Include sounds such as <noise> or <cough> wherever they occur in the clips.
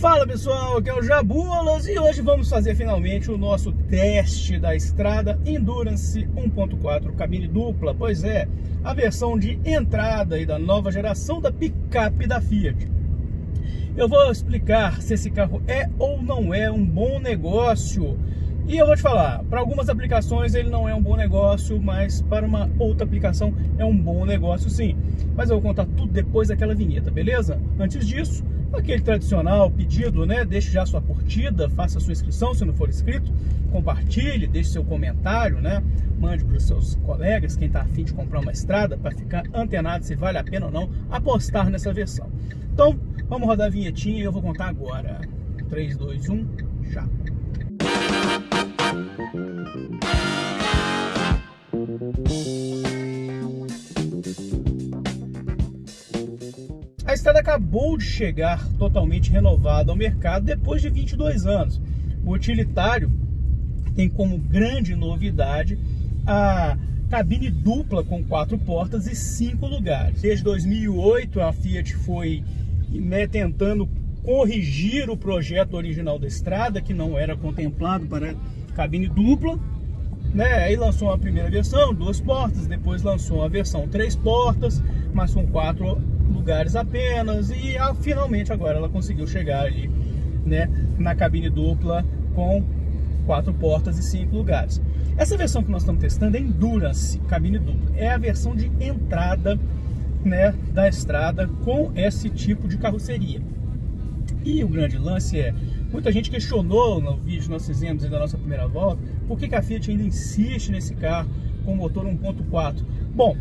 Fala pessoal, aqui é o Jabulas e hoje vamos fazer finalmente o nosso teste da estrada Endurance 1.4 cabine dupla, pois é, a versão de entrada e da nova geração da picape da Fiat. Eu vou explicar se esse carro é ou não é um bom negócio e eu vou te falar, para algumas aplicações ele não é um bom negócio, mas para uma outra aplicação é um bom negócio sim. Mas eu vou contar tudo depois daquela vinheta, beleza? Antes disso, aquele tradicional pedido, né? Deixe já sua curtida, faça sua inscrição se não for inscrito, compartilhe, deixe seu comentário, né? Mande para os seus colegas, quem está afim de comprar uma estrada, para ficar antenado se vale a pena ou não apostar nessa versão. Então, vamos rodar a vinhetinha e eu vou contar agora. 3, 2, 1, já! A estrada acabou de chegar totalmente renovada ao mercado depois de 22 anos. O utilitário tem como grande novidade a cabine dupla com quatro portas e cinco lugares. Desde 2008 a Fiat foi né, tentando corrigir o projeto original da estrada, que não era contemplado para cabine dupla. Né? Aí lançou a primeira versão, duas portas, depois lançou a versão três portas, mas com quatro lugares apenas e ah, finalmente agora ela conseguiu chegar ali, né, na cabine dupla com quatro portas e cinco lugares. Essa versão que nós estamos testando é Endurance cabine dupla, é a versão de entrada, né, da estrada com esse tipo de carroceria. E o grande lance é, muita gente questionou no vídeo que nós fizemos da nossa primeira volta, por que, que a Fiat ainda insiste nesse carro com motor 1.4? Bom,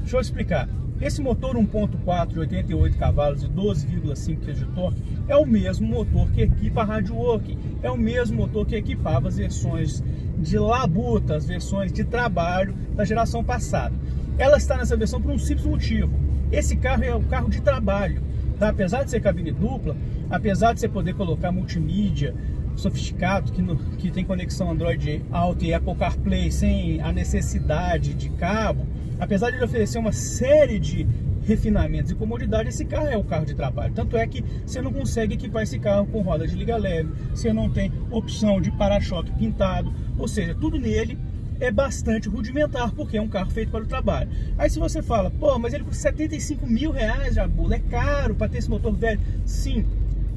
deixa eu explicar. Esse motor 1.4 de 88 cavalos e 12,5 kg de torque é o mesmo motor que equipa a Radio Work, é o mesmo motor que equipava as versões de labuta, as versões de trabalho da geração passada. Ela está nessa versão por um simples motivo. Esse carro é o carro de trabalho. Tá? Apesar de ser cabine dupla, apesar de você poder colocar multimídia sofisticado, que, no, que tem conexão Android Auto e Apple CarPlay sem a necessidade de cabo, apesar de ele oferecer uma série de refinamentos e comodidade, esse carro é o carro de trabalho. Tanto é que você não consegue equipar esse carro com roda de liga leve, você não tem opção de para-choque pintado, ou seja, tudo nele é bastante rudimentar, porque é um carro feito para o trabalho. Aí se você fala, pô, mas ele custa 75 mil reais, Jabula, é caro para ter esse motor velho. Sim,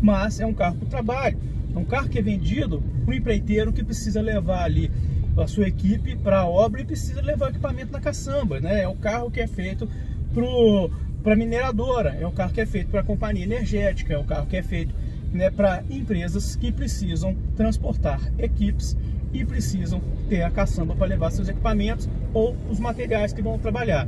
mas é um carro para o trabalho. É um carro que é vendido para o empreiteiro que precisa levar ali a sua equipe para a obra e precisa levar equipamento na caçamba, né? É o carro que é feito para mineradora, é o carro que é feito para companhia energética, é o carro que é feito né, para empresas que precisam transportar equipes e precisam ter a caçamba para levar seus equipamentos ou os materiais que vão trabalhar.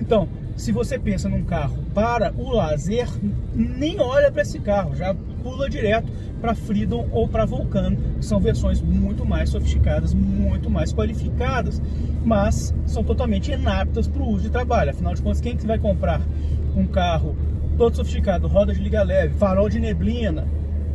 Então, se você pensa num carro para o lazer, nem olha para esse carro, já pula direto para Freedom ou para Vulcano, que são versões muito mais sofisticadas, muito mais qualificadas, mas são totalmente inaptas para o uso de trabalho. Afinal de contas, quem que vai comprar um carro todo sofisticado, roda de liga leve, farol de neblina,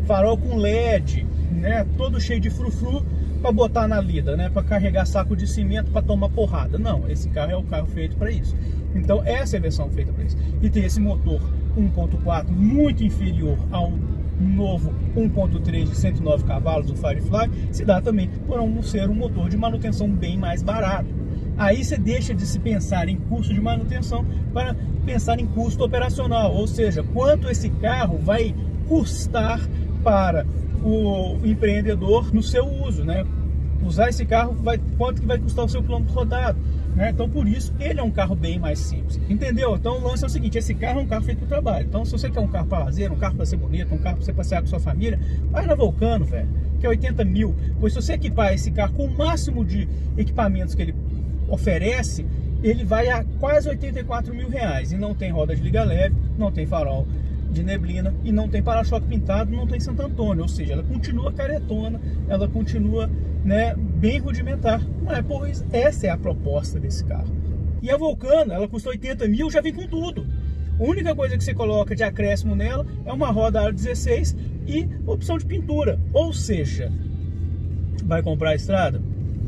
farol com LED, né, todo cheio de frufru, para botar na lida, né? Para carregar saco de cimento para tomar porrada. Não, esse carro é o carro feito para isso. Então essa é a versão feita para isso. E tem esse motor 1.4 muito inferior ao novo 1.3 de 109 cavalos do Firefly, se dá também por um ser um motor de manutenção bem mais barato. Aí você deixa de se pensar em custo de manutenção para pensar em custo operacional, ou seja, quanto esse carro vai custar para o empreendedor no seu uso, né? Usar esse carro, vai, quanto que vai custar o seu plano rodado? Né? Então, por isso, ele é um carro bem mais simples. Entendeu? Então, o lance é o seguinte: esse carro é um carro feito para o trabalho. Então, se você quer um carro para lazer, um carro para ser bonito, um carro para você passear com sua família, vai na Vulcano, velho, que é 80 mil. Pois se você equipar esse carro com o máximo de equipamentos que ele oferece, ele vai a quase 84 mil reais. E não tem roda de liga leve, não tem farol de neblina e não tem para-choque pintado, não tem Santo Antônio, ou seja, ela continua caretona, ela continua né, bem rudimentar, mas pois essa é a proposta desse carro. E a Vulcano, ela custa 80 mil, já vem com tudo. A única coisa que você coloca de acréscimo nela é uma roda aro 16 e opção de pintura, ou seja, vai comprar a estrada?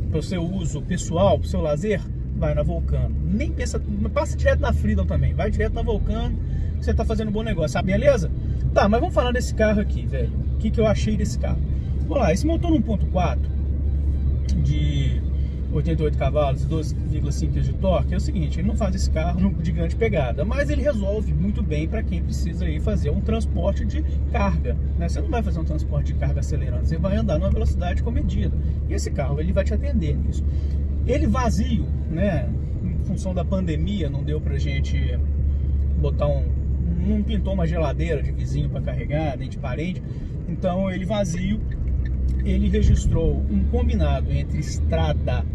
Para o seu uso pessoal, para o seu lazer, vai na Vulcano. Nem pensa, passa direto na Freedom também, vai direto na Vulcano, você está fazendo um bom negócio, sabe? Beleza? Tá, mas vamos falar desse carro aqui, velho. O que, que eu achei desse carro? Vamos lá, esse motor 1.4 de 88 cavalos e 12,5 kg de torque é o seguinte, ele não faz esse carro <laughs> de grande pegada, mas ele resolve muito bem para quem precisa aí fazer um transporte de carga. Né? Você não vai fazer um transporte de carga acelerando, você vai andar numa velocidade comedida. E esse carro ele vai te atender nisso. Ele vazio, né? Em função da pandemia, não deu pra gente botar um. Não pintou uma geladeira de vizinho para carregar, nem de parente. Então ele vazio, ele registrou um combinado entre estrada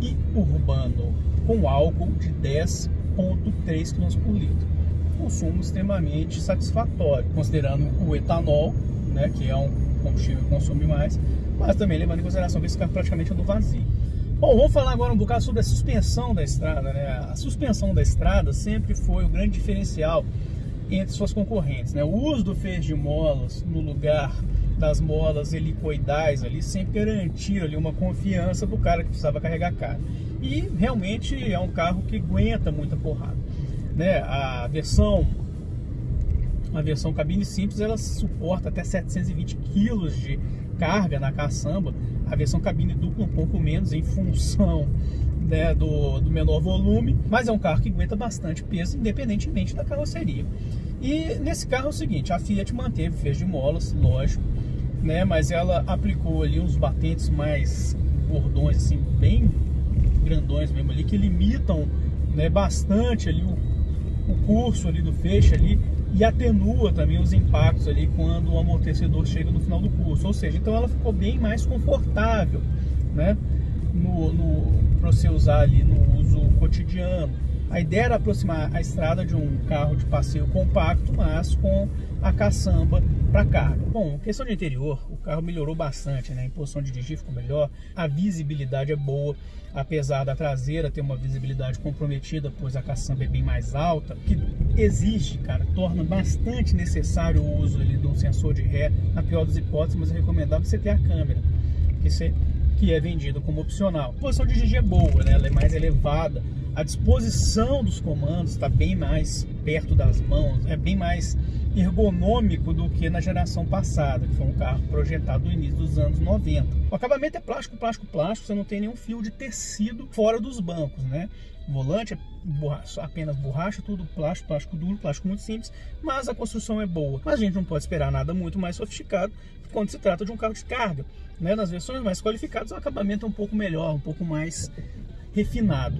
e urbano com álcool de 10,3 kg por litro. Consumo extremamente satisfatório, considerando o etanol, né, que é um combustível que consome mais, mas também levando em consideração que esse carro praticamente é do vazio. Bom, vamos falar agora um bocado sobre a suspensão da estrada. Né? A suspensão da estrada sempre foi o grande diferencial entre suas concorrentes. Né? O uso do feixe de molas no lugar das molas helicoidais ali sempre garantia ali uma confiança do cara que precisava carregar carga. E realmente é um carro que aguenta muita porrada. Né? A versão a versão cabine simples ela suporta até 720 kg de carga na caçamba. A versão cabine dupla um pouco menos em função né, do, do menor volume, mas é um carro que aguenta bastante peso independentemente da carroceria. E nesse carro é o seguinte, a Fiat manteve fez de molas, lógico, né? Mas ela aplicou ali uns batentes mais bordões, assim, bem grandões mesmo ali, que limitam né, bastante ali o, o curso ali do feixe ali e atenua também os impactos ali quando o amortecedor chega no final do curso. Ou seja, então ela ficou bem mais confortável, né? No, no, para você usar ali no uso cotidiano. A ideia era aproximar a estrada de um carro de passeio compacto, mas com a caçamba para carga. Bom, questão de interior, o carro melhorou bastante, né? A posição de dirigir ficou melhor, a visibilidade é boa, apesar da traseira ter uma visibilidade comprometida, pois a caçamba é bem mais alta, que exige, cara, torna bastante necessário o uso ali de um sensor de ré, na pior das hipóteses, mas é recomendável você ter a câmera, que, você, que é vendido como opcional. A posição de dirigir é boa, né? Ela é mais elevada, a disposição dos comandos está bem mais perto das mãos, é bem mais ergonômico do que na geração passada, que foi um carro projetado no início dos anos 90. O acabamento é plástico, plástico, plástico, você não tem nenhum fio de tecido fora dos bancos, né? O volante é borracha, apenas borracha, tudo plástico, plástico duro, plástico muito simples, mas a construção é boa. Mas a gente não pode esperar nada muito mais sofisticado quando se trata de um carro de carga. Né? Nas versões mais qualificadas o acabamento é um pouco melhor, um pouco mais refinado.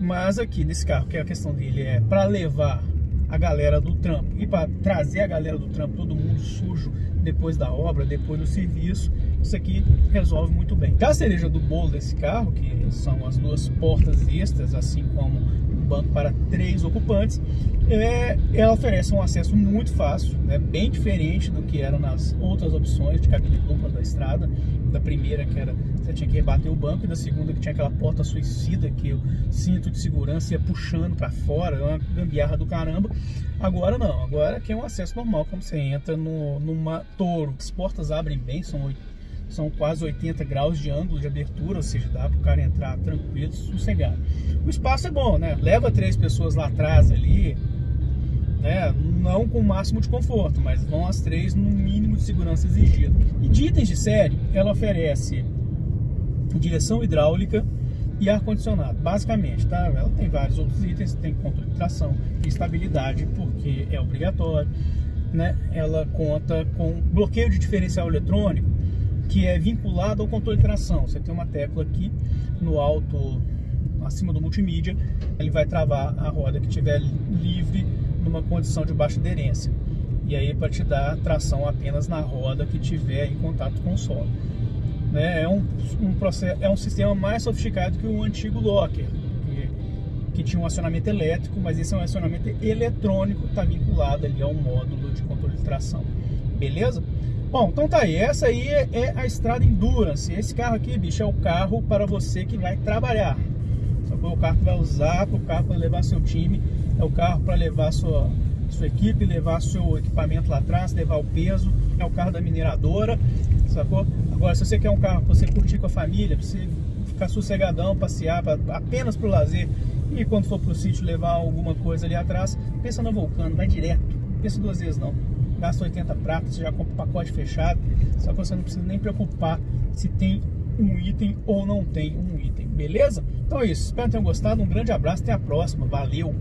Mas aqui nesse carro, que a questão dele é para levar a galera do trampo e para trazer a galera do trampo, todo mundo sujo depois da obra, depois do serviço, isso aqui resolve muito bem. A cereja do bolo desse carro, que são as duas portas extras, assim como banco para três ocupantes, é, ela oferece um acesso muito fácil, né, bem diferente do que eram nas outras opções de cabine dupla da estrada, da primeira que era você tinha que rebater o banco e da segunda que tinha aquela porta suicida que o cinto de segurança ia puxando para fora, é uma gambiarra do caramba. Agora não, agora aqui é um acesso normal, como você entra no, numa Toro. As portas abrem bem, são, são quase 80 graus de ângulo de abertura, ou seja, dá para o cara entrar tranquilo, sossegado. O espaço é bom, né? Leva três pessoas lá atrás ali, né? Não com o máximo de conforto, mas vão as três no mínimo de segurança exigido. E de itens de série, ela oferece direção hidráulica e ar-condicionado, basicamente, tá? Ela tem vários outros itens, tem controle de tração e estabilidade, porque é obrigatório, né? Ela conta com bloqueio de diferencial eletrônico, que é vinculado ao controle de tração. Você tem uma tecla aqui no alto, acima do multimídia, ele vai travar a roda que estiver livre numa condição de baixa aderência. E aí para te dar tração apenas na roda que tiver em contato com o solo. Né? É, um, um processo, é um sistema mais sofisticado que o antigo Locker, que, tinha um acionamento elétrico, mas esse é um acionamento eletrônico, está vinculado ali ao módulo de controle de tração. Beleza? Bom, então tá aí. Essa aí é, é a Estrada Endurance. Esse carro aqui, bicho, é o carro para você que vai trabalhar. É o carro que vai usar, o carro para levar seu time, é o carro para levar sua, sua equipe, levar seu equipamento lá atrás, levar o peso. É o carro da mineradora, sacou? Agora, se você quer um carro para você curtir com a família, para você ficar sossegadão, passear pra, apenas para o lazer e quando for para o sítio levar alguma coisa ali atrás, pensa na Vulcano, vai direto, pensa duas vezes não. Gasta 80 pratas, você já compra o pacote fechado, só que você não precisa nem preocupar se tem um item ou não tem um item, beleza? Então é isso, espero que tenham gostado, um grande abraço, até a próxima, valeu!